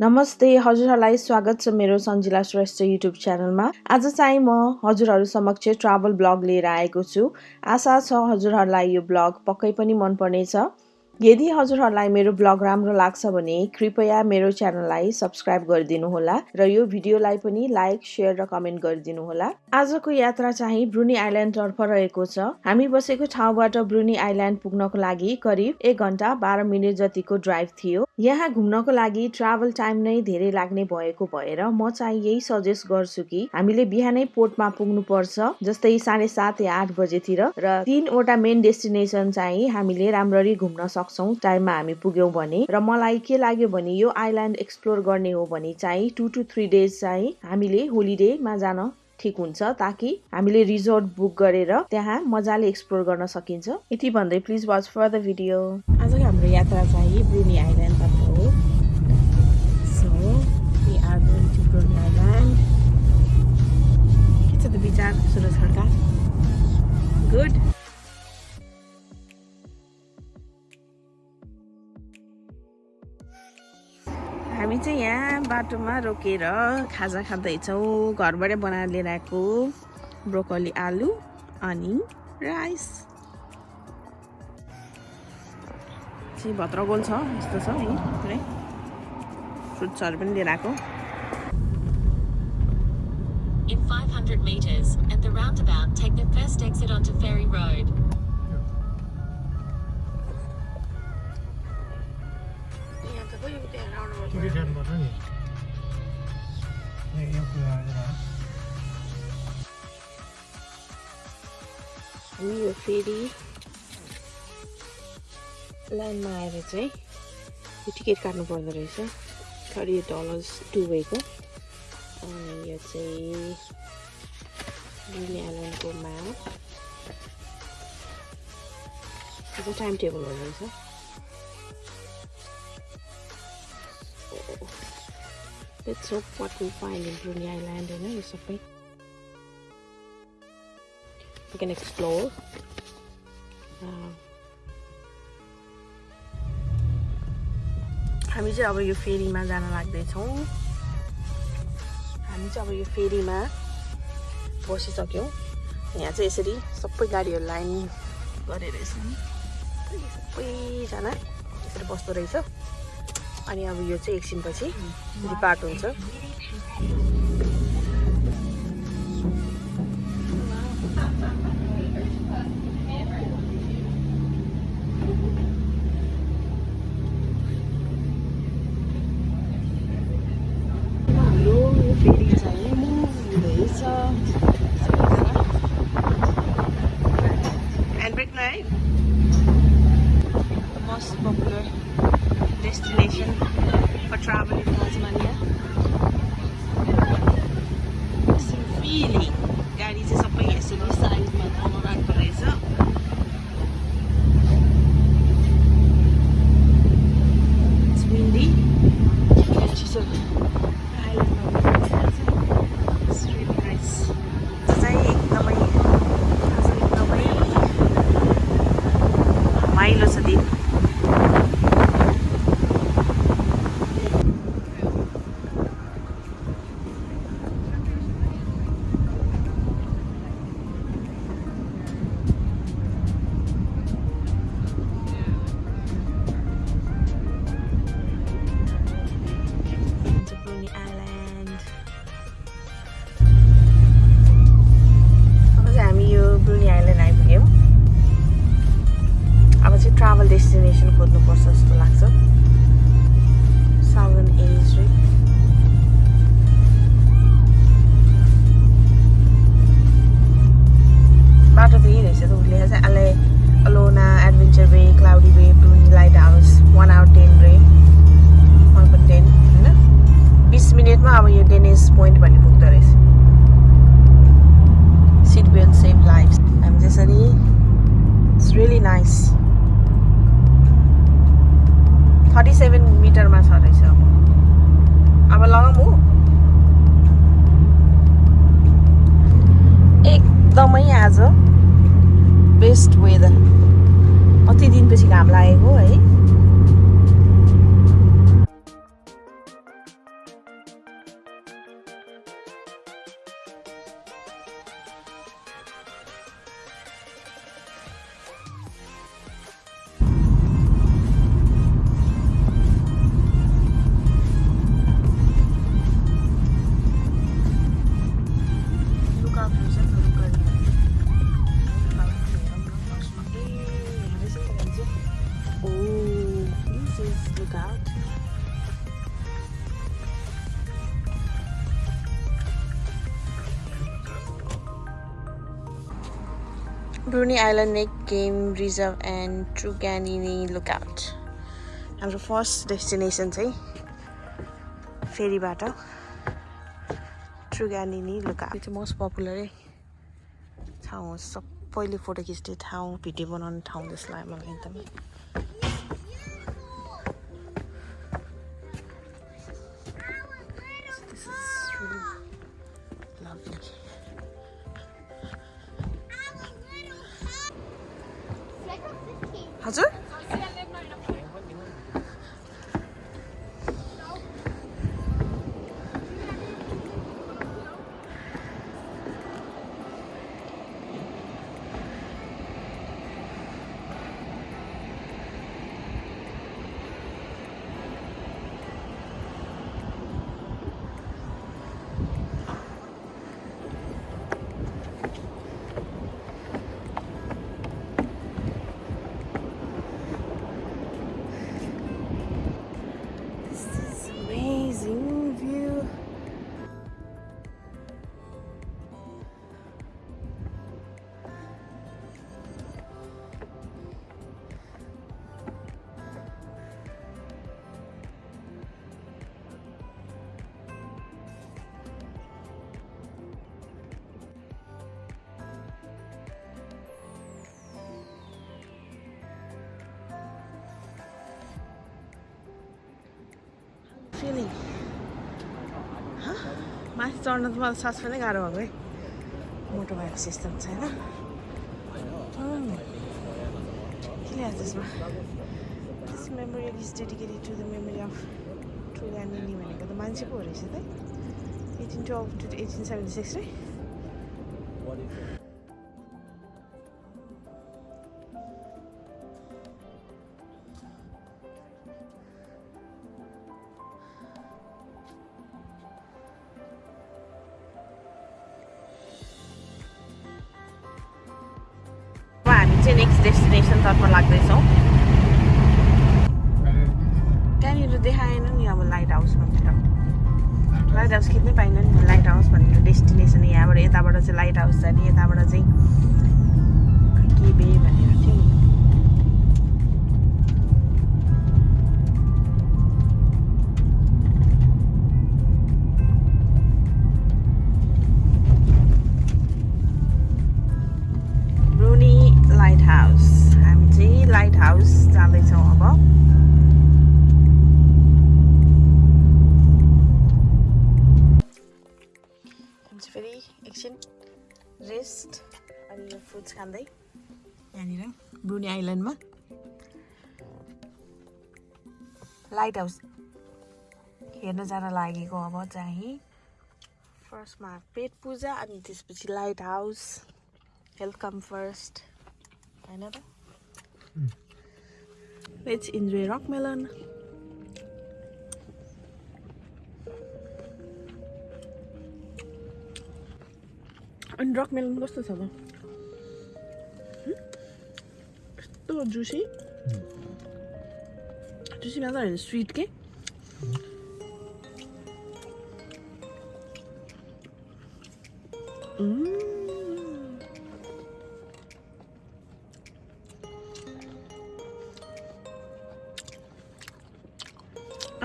नमस्ते हजुरहरूलाई स्वागत छ मेरो सन्जिला श्रेष्ठ युट्युब च्यानलमा। आज चाहिँ म हजुरहरू समक्ष ट्राभल ब्लग लिएर आएको छु। आशा छ हजुरहरूलाई यो ब्लग पक्कै पनि मनपर्नेछ। यदि हजुरहरूलाई मेरो ब्लग राम्रो लाग्छ भने कृपया मेरो च्यानललाई सब्सक्राइब गरिदिनु होला र यो भिडियोलाई पनि लाइक सेयर र कमेन्ट गरिदिनु होला आजको यात्रा चाहिँ ब्रुनी आइल्यान्डतर्फ रहेको छ। हामी बसेको ठाउँबाट ब्रुनी आइल्यान्ड पुग्नको लागि करिब एक घन्टा बाह्र मिनट जतिको ड्राइभ थियो। यहाँ घुम्नको लागि ट्राभल टाइम नै धेरै लाग्ने भएको भएर म चाहिँ यही सजेस्ट गर्छु कि हामीले बिहानै पोर्टमा पुग्नु पर्छ जस्तै साढे सात या आठ बजेतिर र तिनवटा मेन डेस्टिनेसन चाहिँ हामीले राम्ररी घुम्न सक्छौँ सक्छौँ टाइममा हामी पुग्यौँ भने। र मलाई के लाग्यो भने यो आइल्यान्ड एक्सप्लोर गर्ने हो भने चाहिँ टु टु थ्री डेज चाहिँ हामीले होलिडेमा जान ठिक हुन्छ ताकि हामीले रिजोर्ट बुक गरेर त्यहाँ मजाले एक्सप्लोर गर्न सकिन्छ। यति भन्दै please watch for the video. आजको हाम्रो यात्रा चाहिँ ब्रुनी बाटोमा रोकेर खाजा खाँदैछौँ। घरबाटै बनाएर लिएर आएको ब्रोकली आलु अनि राइस। चाहिँ भद्रगोल छ? यस्तो छ है पुरै। फ्रुट्सहरू पनि लिएर आएको। In 500 meters, at the roundabout, take the first exit onto Ferry Road. यहाँ यो फेरि लाइनमा आएर चाहिँ यो टिकट काट्नु पर्दो रहेछ। थर्टी डलर्स टु वेको। अनि यो चाहिँ यो चाहिँ टाइम टेबलहरू रहेछ। Let's hope what we find in Brunei Island होइन यो सबै we can explore. हामी चाहिँ अब यो फेरीमा जान लाग्दैछौँ हामी चाहिँ अब यो फेरीमा बसिसक्यौँ यहाँ चाहिँ यसरी सबै गाडीहरू लाइन गरेर यसरी सबैजना यसरी बस्दो रहेछ अनि अब यो चाहिँ एकछिनपछि डिपार्ट हुन्छ। डेस्टिनेसन खोज्नुपर्छ जस्तो लाग्छ। साउदर्न एज बाटो त यही रहेछ त उसले चाहिँ अले Alonnah adventure bay cloudy bay Bruny lighthouse one hour ten रे वान पोइन्ट टेन होइन? बिस मिनटमा अब यो डेनिस पोइन्ट भन्ने पुग्दो रहेछ। सिट बेल्ट सेभ लाइफ हामी त्यसरी it's really nice thirty seven मिटरमा छ रहेछ अब। लगाऊँ। हो एकदमै आज बेस्ट वेदर कति दिनपछि घाम लागेको है? Bruny island neck game reserve and Truganini lookout हाम्रो फर्स्ट डेस्टिनेसन चाहिँ फेरीबाट ट्रुग्यानिनी लुकआउट चाहिँ मोस्ट पपुलरै ठाउँ सबैले फोटो खिच्ने ठाउँ भिडियो बनाउने ठाउँ जस्तो लाग्यो मलाई एकदमै Feeling. Huh? माथि चढ्न त मलाई सास पनि गाह्रो भएको है मोटो भएको सिस्टम छैन Mm. के ल्याएको त्यसमा this memorial is dedicated to the memory of Truganini भनेको त मान्छे पो रहेछ त eighteen twelve to eighteen seventy six रे खाँदै यहाँनिर ब्रुनी आइल्यान्डमा। लाइट हाउस हेर्न जान लागेको अब चाहिँ फर्स्टमा पेट पूजा अनि त्यसपछि लाइट हाउस वेलकम फर्स्ट होइन त? लेट्स इन्जोय रक मेलन अनि रक मेलन कस्तो छ त? कस्तो जुसी जुसी मात्र होइन स्विट के Mm.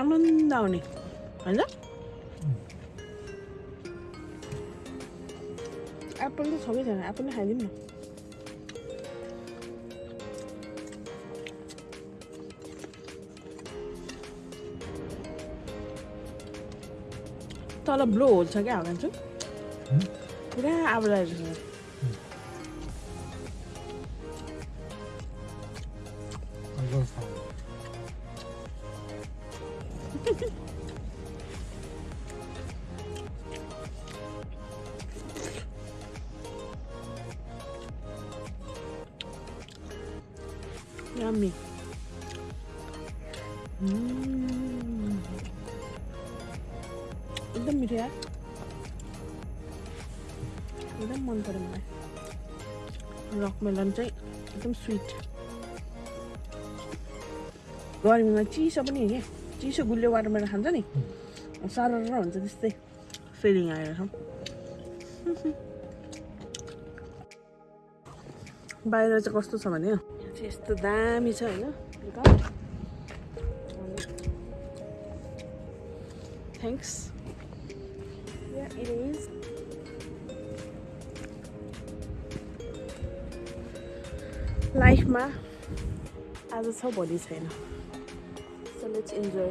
आनन्द आउने होइन एप्पल त छँदै छैन एप्पल नै खाइदिउँ न तल ब्लो होल छ क्या हगान्छु पुरा आबो आइरहेको छ मेलन चाहिँ एकदम स्विट गर्मीमा चिसो पनि हो क्या चिसो गुलियो वाटरमेलन खान्छ नि। साह्रो हुन्छ त्यस्तै फिलिङ आएर बाहिर चाहिँ कस्तो छ भने? यस्तो दामी छ होइन। थ्याङ्क्स इट इज लाइफमा आज छ भोलि छैन सो लेट्स इन्जोय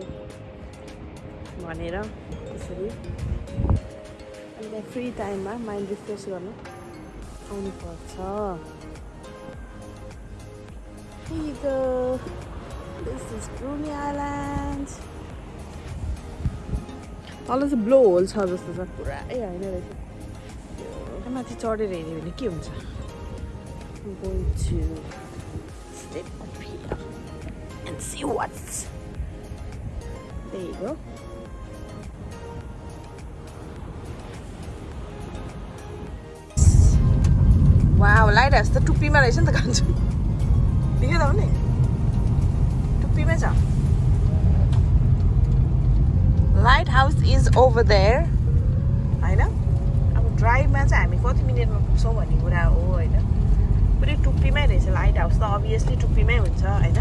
भनेर त्यसरी अनि फ्री टाइममा माइन्ड रिफ्रेस गर्नु आउनुपर्छ Here you go. This is Brunei Island. तल चाहिँ ब्लो होल छ जस्तो छ पुरै होइन रहेछ माथि चढेर हेऱ्यो भने के हुन्छ I'm going to step up here and see what's there you go wow lighthouse त टुप्पीमा रहेछ नि त कान्छु देख्यो त भने टुप्पीमै छ lighthouse is over there होइन अब ड्राइभमा चाहिँ हामी कति मिनटमा पुग्छौँ भन्ने कुरा हो होइन पुरै टुप्पीमै रहेछ लाइट हाउस त अभियसली टुप्पीमै हुन्छ होइन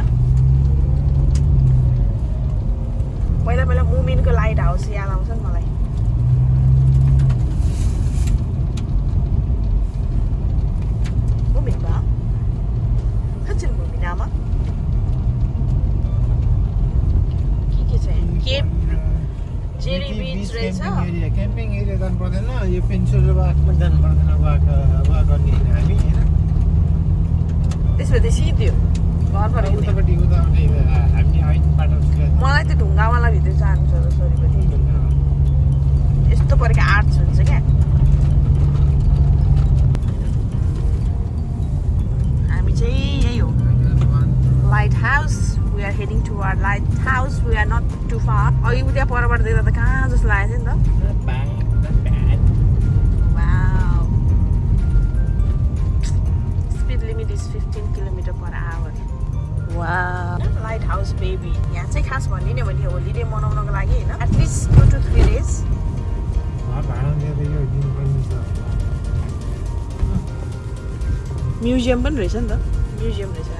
पहिला पहिला मुमिनको लाइट हाउस याद आउँछ नि मलाई क्याम्पिङ एरिया जानु पर्दैन यो पेन्सुल वाकमा जानु पर्दैन वाक वाक गर्ने हामी होइन त्यसपछि सिधो घरबाट हिँड्ने। उतापट्टि उता आउने हामी होइन बाटो मलाई त्यो ढुङ्गावाला भित्र जानु छ र सोरीपट्टि यस्तो परेको आर्ट्स हुन्छ क्या। हामी चाहिँ यही हो। Lighthouse we are heading to our lighthouse we are not too far अघि उता परबाट देख्दा त कहाँ जस्तो लागेको थियो नि होलिडे मनाउनको लागि होइन at least two two three days museum पनि रहेछ नि त म्युजियम रहेछ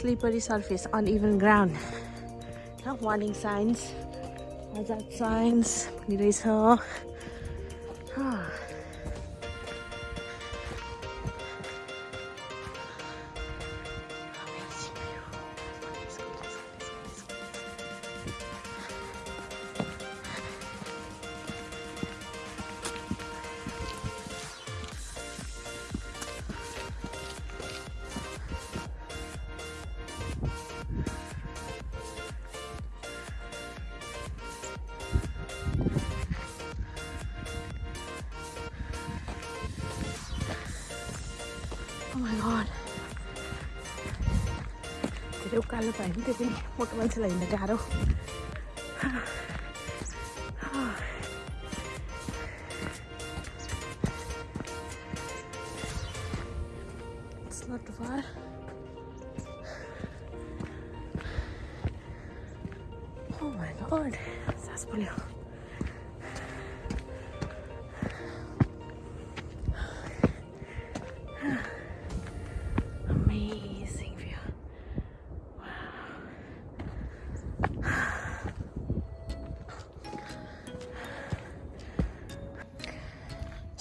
Slippery surface, uneven ground. Warning signs. Hazard signs. पनि रहेछ मान्छेलाई हिँड्न गाह्रो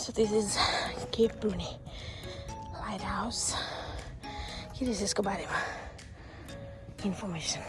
So this is Cape Bruni Lighthouse. Here is Escobar information.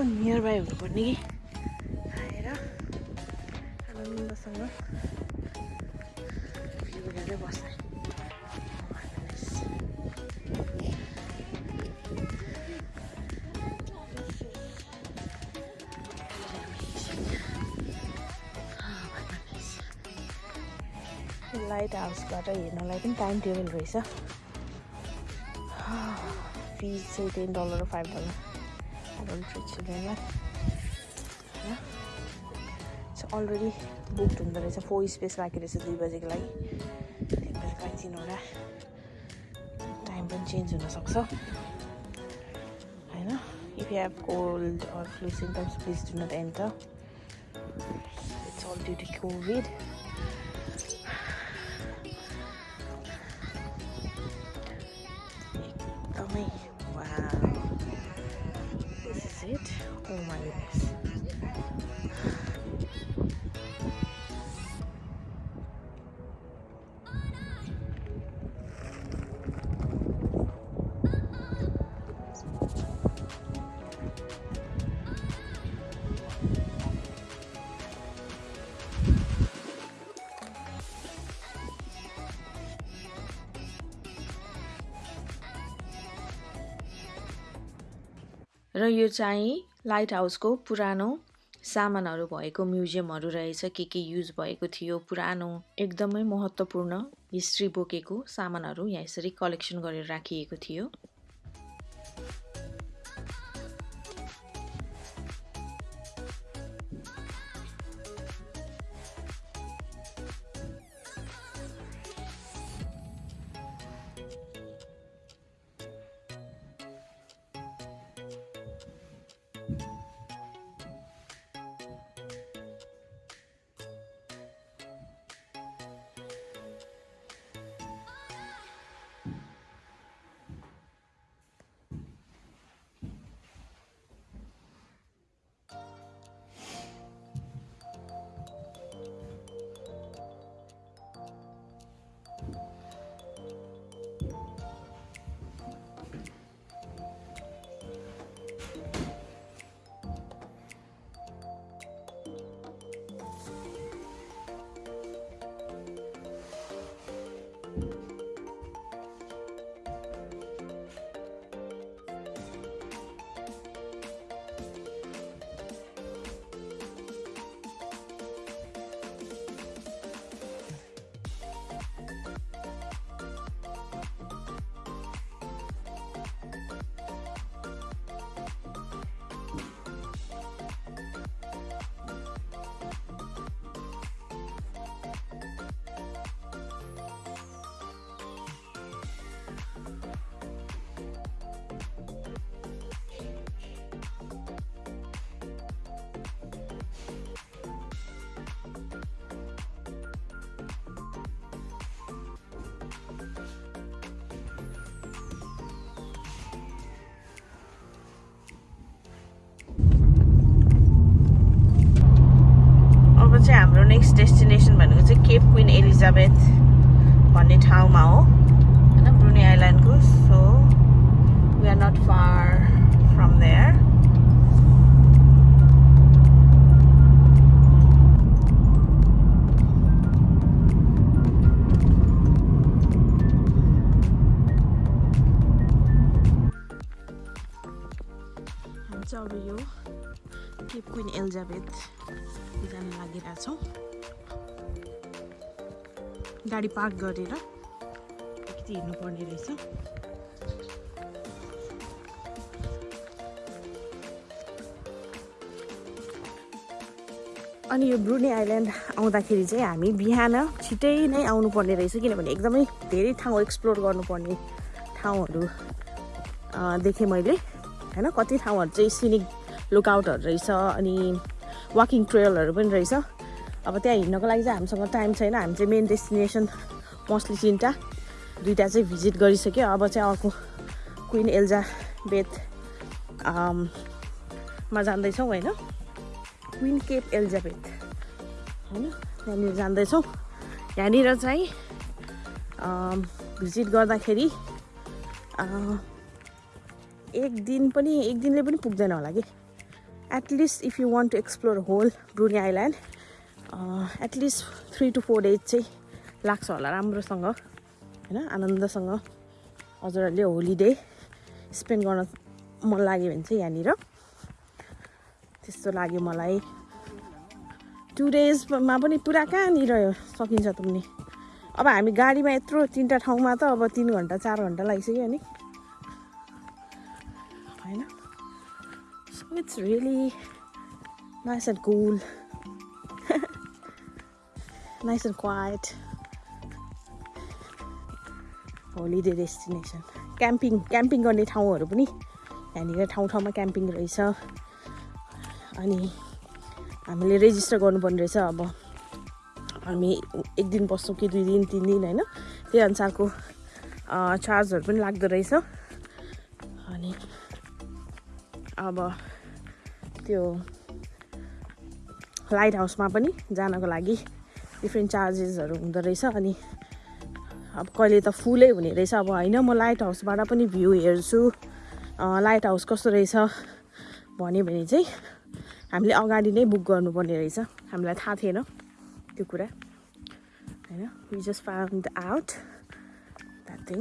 यस्तो नियर बाई हुनुपर्ने कि? आएर आनन्दसँग. लाइट हाउसबाट हेर्नलाई पनि टाइम टेबल रहेछ। फिज चाहिँ टेन डलर फाइभ डलर चिल्ड्रेनलाई होइन अलरेडी बुक्ड हुँदो रहेछ फोर स्पेस बाँकी रहेछ दुई बजीको लागि लागि तिनवटा टाइम पनि चेन्ज हुनसक्छ होइन if you have cold or flu symptoms please do not enter it's all due to COVID एकदमै र यो चाहिँ लाइट हाउसको पुरानो सामानहरू भएको म्युजियमहरू रहेछ के के युज भएको थियो पुरानो एकदमै महत्त्वपूर्ण हिस्ट्री बोकेको सामानहरू यहाँ यसरी कलेक्सन गरेर राखिएको थियो। नेक्स्ट डेस्टिनेसन भनेको चाहिँ केप क्विन एलिजाबेथ भन्ने ठाउँमा हो। होइन Bruny आइल्यान्डको so we are not far from there अब यो केप क्विन एलिजाबेथ जान लागिरहेछौँ। गाडी पार्क गरेर अलिकति हिँड्नुपर्ने रहेछ। अनि यो ब्रुनी आइल्यान्ड आउँदाखेरि चाहिँ हामी बिहान छिटै नै आउनुपर्ने रहेछ किनभने एकदमै धेरै ठाउँ एक्सप्लोर गर्नुपर्ने ठाउँहरू देखेँ मैले। होइन कति ठाउँहरू चाहिँ सिनिक लुकआउटहरू रहेछ अनि वाकिङ ट्रेलहरू पनि रहेछ। अब त्यहाँ हिँड्नको लागि चाहिँ हामीसँग टाइम छैन। हामी चाहिँ मेन डेस्टिनेसन मोस्टली तिनवटा दुइटा चाहिँ भिजिट गरिसक्यो। अब चाहिँ अर्को क्विन एल्जा बेथ अम, मा जाँदैछौँ होइन? क्विन केप एलिजाबेथ होइन? यहाँनिर जाँदैछौँ यहाँनिर चाहिँ भिजिट गर्दाखेरि अँ, एक दिन पनि एक दिनले पनि पुग्दैन होला कि? At least if you want to explore whole Bruny island at least three to four days चाहिँ लाग्छ होला राम्रोसँग होइन? आनन्दसँग। हजुरहरूले होलिडे स्पेन्ड गर्न मन लाग्यो भने चाहिँ यहाँनिर। त्यस्तो लाग्यो मलाई। टु डेजमा पनि पुरा कहाँनिर सकिन्छ त पनि अब हामी गाडीमा यत्रो तिनवटा ठाउँमा त अब तिन घन्टा चार घन्टा लागिसक्यो नि। होइन? It's really nice and cool nice and quiet holiday destination camping camping गर्ने ठाउँहरू पनि यहाँनिर ठाउँ ठाउँमा क्याम्पिङ रहेछ। अनि हामीले रेजिस्टर गर्नुपर्ने रहेछ अब। हामी एक दिन बस्छौँ कि दुई दिन तिन दिन होइन? त्यही अनुसारको चार्जहरू पनि लाग्दो रहेछ। अनि अब त्यो लाइट हाउसमा पनि जानको लागि डिफ्रेन्ट चार्जेसहरू हुँदो रहेछ अनि अब कहिले त फुलै हुने रहेछ। अब होइन म लाइट हाउसबाट पनि भ्यू हेर्छु। लाइट हाउस कस्तो रहेछ भन्यो भने चाहिँ हामीले अगाडि नै बुक गर्नुपर्ने रहेछ। हामीलाई थाहा थिएन त्यो कुरा। होइन we just found out that thing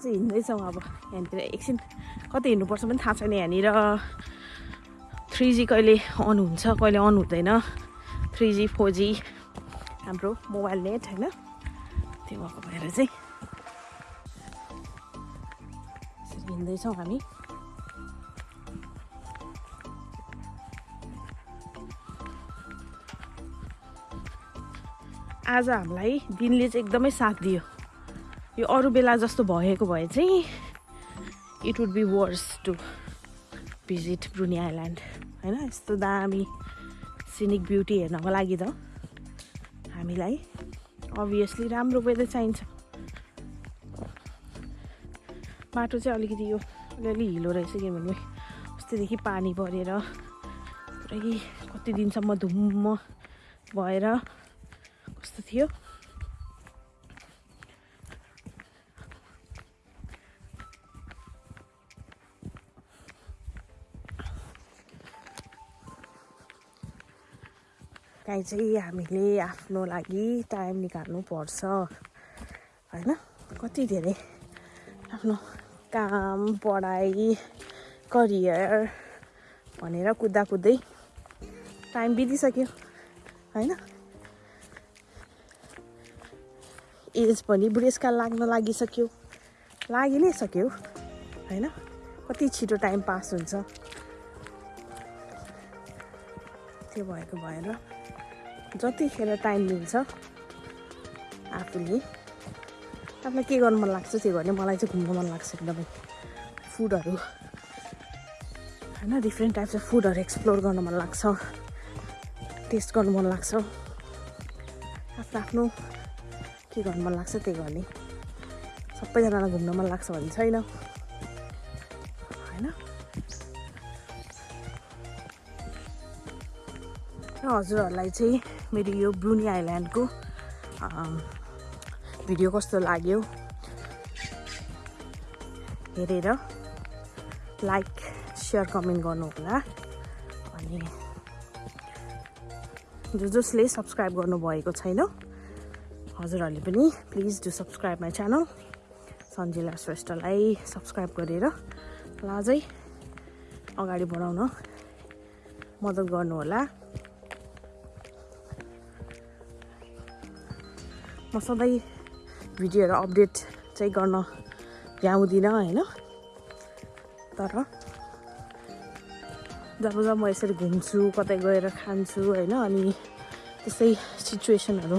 चाहिँ हिँड्दैछौँ अब। यहाँनिर एकछिन कति हिँड्नुपर्छ पनि थाहा छैन यहाँनिर। थ्री जी कहिले अन हुन्छ कहिले अन हुँदैन। थ्री जी फोर जी हाम्रो मोबाइल नेट होइन? त्यो भएको भएर चाहिँ हिँड्दैछौँ हामी। आज हामीलाई दिनले चाहिँ एकदमै साथ दियो। यो अरू बेला जस्तो भएको भए चाहिँ it would be worth to visit Bruny island होइन? यस्तो दामी सिनिक ब्युटी हेर्नको लागि त हामीलाई अभियसली राम्रो वेदर चाहिन्छ। बाटो चाहिँ अलिकति यो अलिअलि हिलो रहेछ किनभने अस्तिदेखि पानी परेर पुरै कति दिनसम्म धुम्म भएर काहीँ चाहिँ हामीले आफ्नो लागि टाइम निकाल्नु पर्छ। होइन? कति धेरै आफ्नो काम पढाइ करियर भनेर कुद्दा कुद्दै टाइम बितिसक्यो। होइन? एज पनि बुढेसकाल लाग्न लागिसक्यो। लागि नै सक्यो। होइन? कति छिटो टाइम पास हुन्छ। त्यो भएको भएर जतिखेर टाइम मिल्छ आफूले। आफूलाई के गर्नु मन लाग्छ त्यो गर्ने मलाई चाहिँ घुम्नु मन लाग्छ एकदमै। फुडहरू। होइन डिफ्रेन्ट टाइप्स अफ फुडहरू एक्सप्लोर गर्नु मन लाग्छ। टेस्ट गर्नु मन लाग्छ। आफ्नो आफ्नो के गर्नु मन लाग्छ त्यही गर्ने। सबैजनालाई घुम्न मन लाग्छ भन्ने छैन। होइन। र हजुरहरूलाई चाहिँ मेरो यो ब्रुनी आइल्यान्डको भिडियो कस्तो लाग्यो हेरेर लाइक सेयर कमेन्ट गर्नुहोला। अनि जो जसले सब्सक्राइब गर्नुभएको छैन हजुरहरूले पनि please do subscribe my channel. Sanjila श्रेष्ठलाई सब्सक्राइब गरेर अगाडि बढाउन मद्दत गर्नुहोला। म सधैँ भिडियोहरू अपडेट चाहिँ गर्न भ्याउँदिनँ होइन? तर जब जब म यसरी घुम्छु कतै गएर खान्छु होइन? अनि त्यस्तै सिचुएसनहरू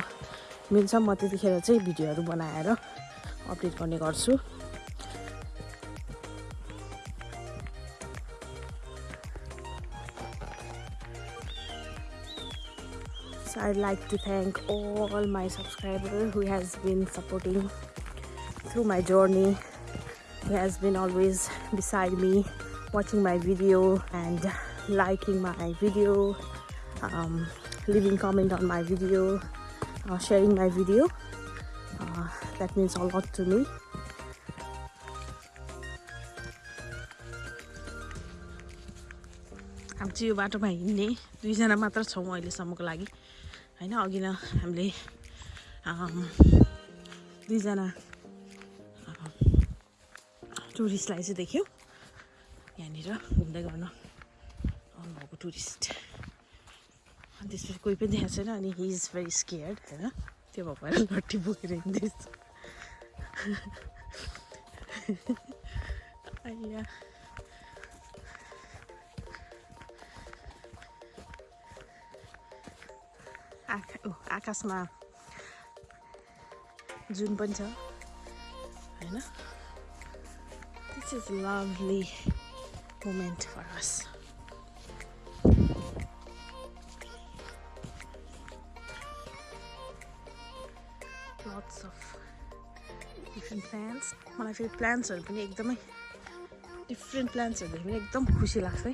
मिल्छ म त्यतिखेर चाहिँ भिडियोहरू बनाएर अपडेट गर्ने गर्छु। I'd like to thank all my subscribers who has been supporting through my journey, who has been always beside me, watching my video and liking my video, um, leaving comment on my video, uh, sharing my video. Uh, that means a lot to me. हामी चाहिँ यो बाटोमा हिँड्ने दुईजना मात्र छौँ अहिलेसम्मको लागि होइन अघि न हामीले दुईजना टुरिस्टलाई चाहिँ देख्यौँ यहाँनिर घुम्दै गर्न आउनुभएको टुरिस्ट अनि त्यसपछि कोही पनि देखाएको छैन अनि हि इज भेरी स्केयर्ड होइन त्यो भएको भएर लट्ठी बोकेर हिँड्दैछ आइया आका ऊ आकाशमा जुन पनि छ होइन? This is lovely moment for us lots of different plants मलाई फेरि प्लान्ट्सहरू पनि एकदमै डिफ्रेन्ट प्लान्ट्सहरू देख्यो भने एकदम खुसी लाग्छ है।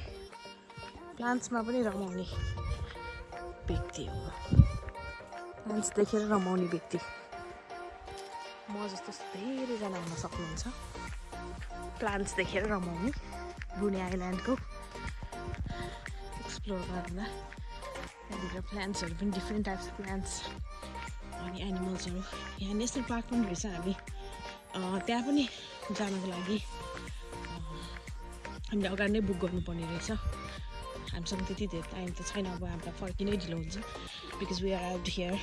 प्लान्ट्समा पनि रमाउने व्यक्ति हो। प्लान्ट्स देखेर रमाउने व्यक्ति। म जस्तो धेरैजना हुन सक्नुहुन्छ। प्लान्ट्स देखेर रमाउने बुने आइल्यान्डको एक्सप्लोर गर्दा। त्यहाँभित्र प्लान्ट्सहरू पनि डिफ्रेन्ट टाइप्स प्लान्ट्स अनि एनिमल्सहरू यहाँ नेसनल पार्क पनि रहेछ हामी। त्यहाँ पनि जानको लागि हामीले अगाडि नै बुक गर्नुपर्ने रहेछ। हामीसँग त्यति धेरै टाइम त छैन अब हामीलाई फर्किनै ढिलो हुन्छ because we are out here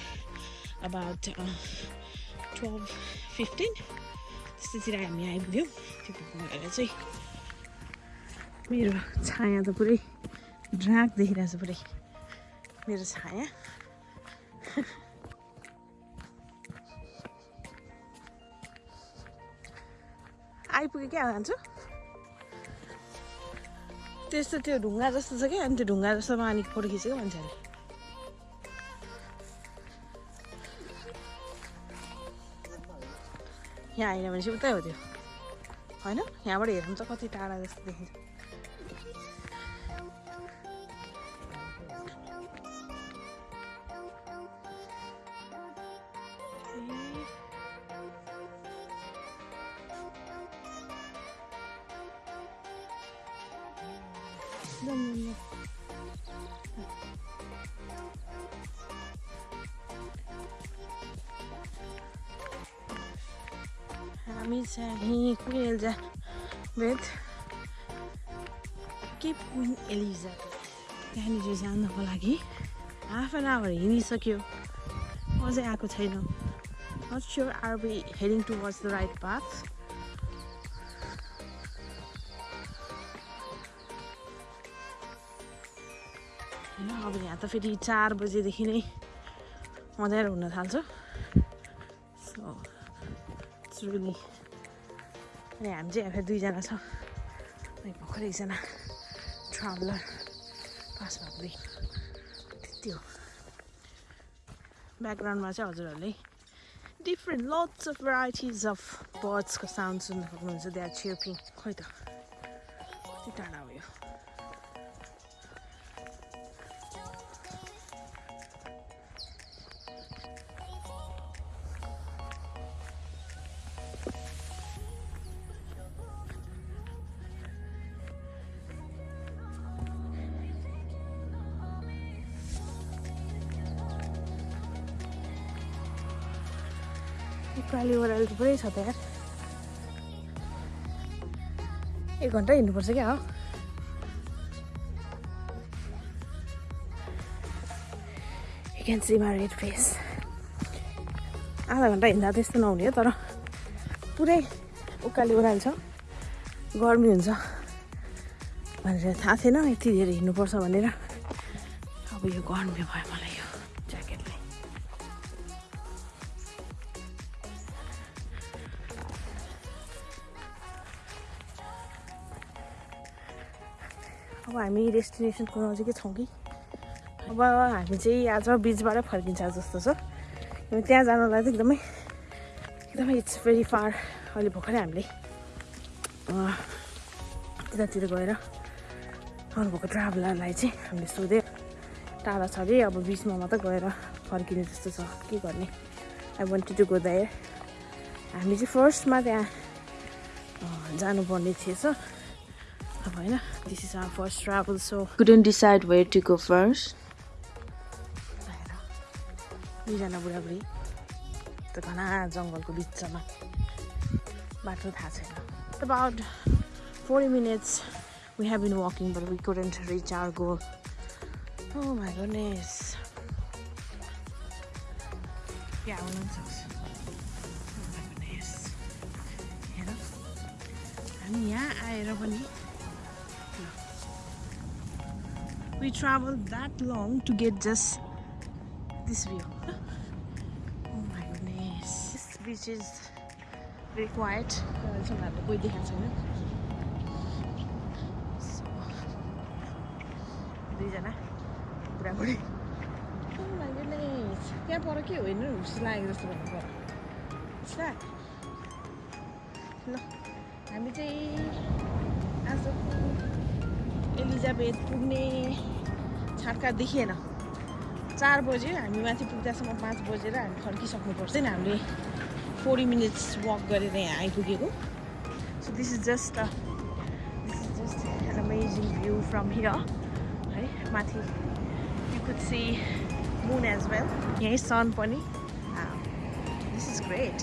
about twelve fifteen त्यस्तोतिर हामी आइपुग्यौँ त्यो गरेर चाहिँ मेरो छाया त पुरै ड्राक देखिरहेछ पुरै मेरो छाया आइपुग्यो क्या जान्छु त्यस्तो त्यो ढुङ्गा जस्तो छ क्या अनि त्यो ढुङ्गा जस्तोमा अनि फोटो खिचेको यहाँ आएन भने चाहिँ उतै हो त्यो। होइन? यहाँबाट हेरौँ त कति टाढा जस्तो देखिन्छ। जाऊँ। हामी चाहिँ Elsa with cape queen Eliza त्यहाँनिर जानको लागि हाफ एन आवर हिँडिसक्यो अझै आएको छैन not sure are we heading towards the right path फेरि चार बजेदेखि नै अँध्यारो हुन थाल्छ। सो रियली अनि हामी चाहिँ यहाँ दुईजना छ। अनि भर्खरै एकजना ट्राभलर पास भएको देख त्यति हो। ब्याकग्राउन्डमा चाहिँ हजुरहरूले different lots of varieties of बर्ड्सको sound सुन्न सक्नुहुन्छ। दे आर चिर्पिङ खोइ त। उकाली ओह्राली थुप्रै छ त यार एक घन्टा हिँड्नुपर्छ क्या हो? Can see my red face आधा घन्टा हिँड्दा त्यस्तो नहुने हो तर पुरै उकाली ओह्राली छ। गर्मी हुन्छ। भनेर थाहा थिएन यति धेरै हिँड्नुपर्छ भनेर। अब यो गर्मी भयो मलाई। हामी डेस्टिनेसनको नजिकै छौँ कि? अब हामी चाहिँ आज बिचबाटै फर्किन्छ जस्तो छ। त्यहाँ जानलाई चाहिँ एकदमै एकदमै इट्स भेरी फार अहिले भर्खरै हामीले त्यतातिर गएर आउनुभएको ट्राभलरलाई चाहिँ हामीले सोध्यो टाढा छ अरे अब बिचमा मात्रै गएर फर्किने जस्तो छ। के गर्ने? I want to go there हामी चाहिँ फर्स्टमा त्यहाँ जानुपर्ने थिएछ। अब होइन this is our first travel so Couldn't decide where to go first. दुईजना बुढाबुढी त्यो घना जङ्गलको बिचमा बाटो थाहा छैन about forty minutes we have been walking but we couldn't reach our goal oh my goodness क्या हुनुहुन्छ Oh my goodness. हेर हामी यहाँ आएर पनि we traveled that long to get just this view. Oh my goodness. This beach is very quiet. So, दुईजना बुढाबुढी Oh. त्यहाँ पर के होइन जस्तो लागेको जस्तो भन्नु What's that? ल हामी चाहिँ आजको एलिजाबेथ पुग्ने छाटका देखिएन। चार बज्यो हामी माथि पुग्दासम्म पाँच बजेर हामी फर्किसक्नुपर्छ नि हामीले। फोर्टी मिनट्स वक गरेर यहाँ आइपुगेको। So this is just this is just an amazing view from here है। माथि you could see moon as well यहीँ सन पनि। दिस इज ग्रेट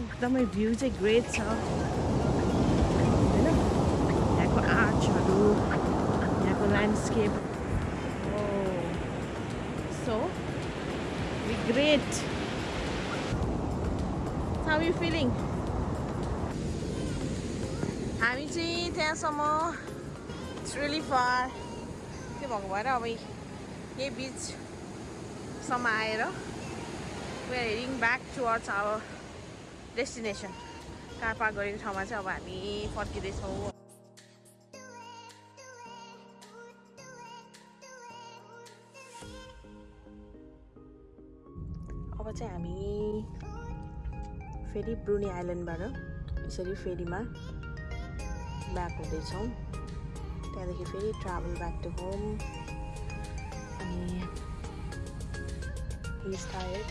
एकदमै भ्यू चाहिँ ग्रेट छ। होइन? यहाँको आर्चहरू यहाँको landscape so great how you feeling हामी चाहिँ त्यहाँसम्म इट्स रियली फार के भएको भएर अब यही बिचसम्म आएर we are heading back towards our destination car park गरेको ठाउँमा चाहिँ अब हामी फर्किँदैछौँ फेरि ब्रुनी आइल्यान्डबाट यसरी फेरीमा ब्याक हुँदैछौँ। त्यहाँदेखि फेरि ट्राभल ब्याक टु होम। अनि he is tired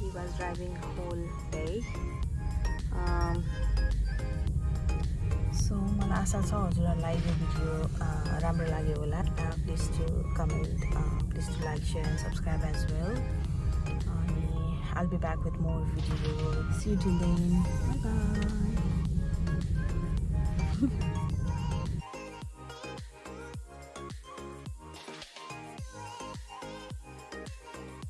he was driving whole day so मलाई आशा छ हजुरहरूलाई यो भिडियो राम्रो लाग्यो होला। Please to comment please to like share and subscribe as well I'll be back with more video. See you till then. Bye bye.